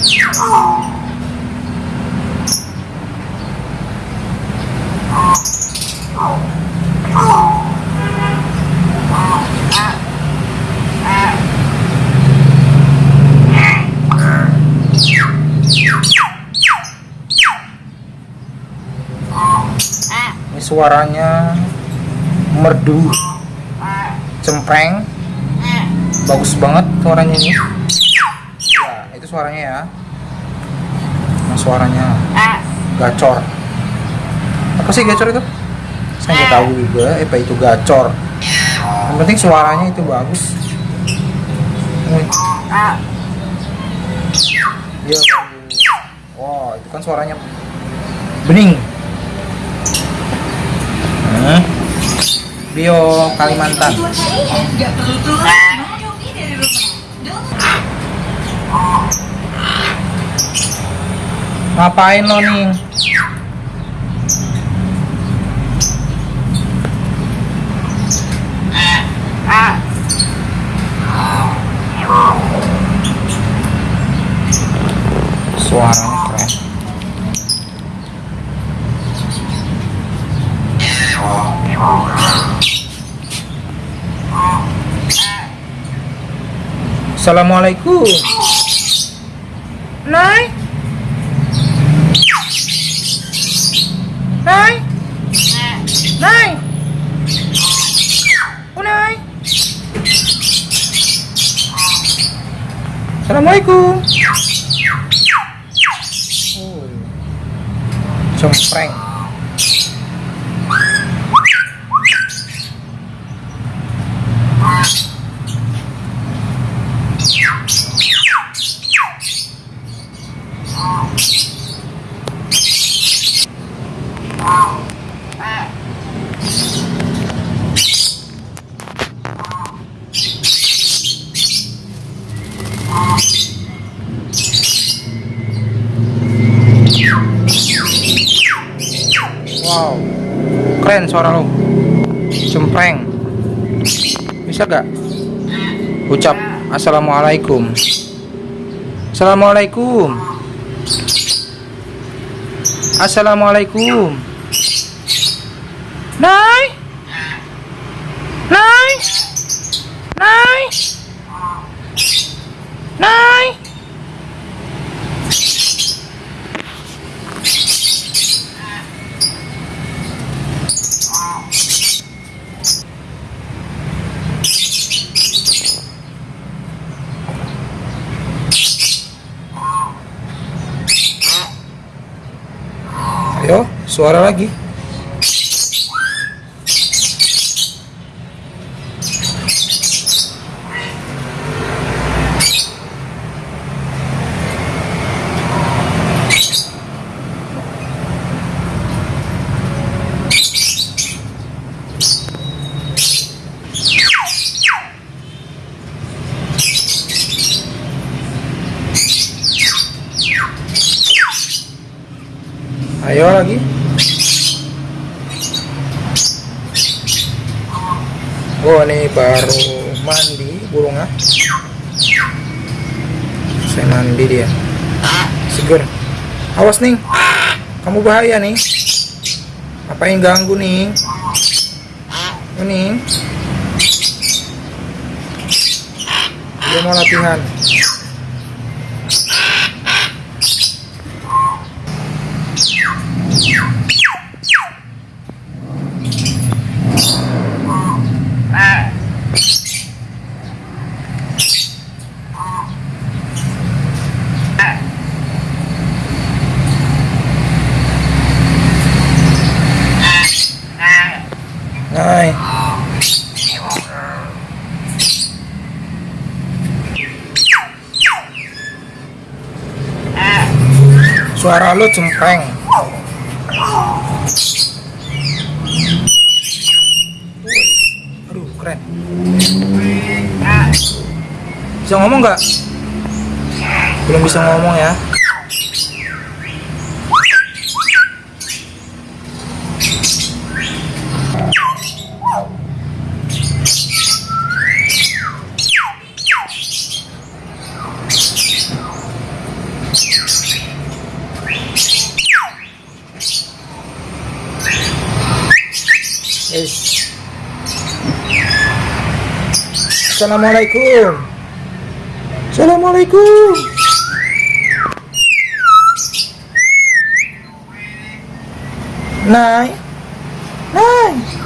Ini suaranya merdu, cempreng, bagus banget suaranya ini. Ya, suaranya ya. Nah, suaranya gacor. Apa sih gacor itu? Saya nggak tahu juga. Apa itu gacor? Yang penting suaranya itu bagus. Iya. Wow, itu kan suaranya bening. Bio Kalimantan. Ngapain lo nih? Suaranya. Assalamualaikum. Nay. Nay. Nay. Oh, Nay. Assalamualaikum. Oh. Cempreng. Wow. Keren suara lo. Cempreng. Bisa gak? Ucap Assalamualaikum. Assalamualaikum. Assalamualaikum. Nay. Nay. Nay. Ayo, suara lagi. Ayo lagi. Oh ini baru mandi burungnya. Saya mandi dia. Seger. Awas nih. Kamu bahaya nih. Apain ganggu nih? Ini. Dia mau latihan. Nay. Suara lu cempreng. Aduh, keren. Bisa ngomong nggak? Belum bisa ngomong ya. Assalamualaikum. Assalamualaikum. Nai. Nai.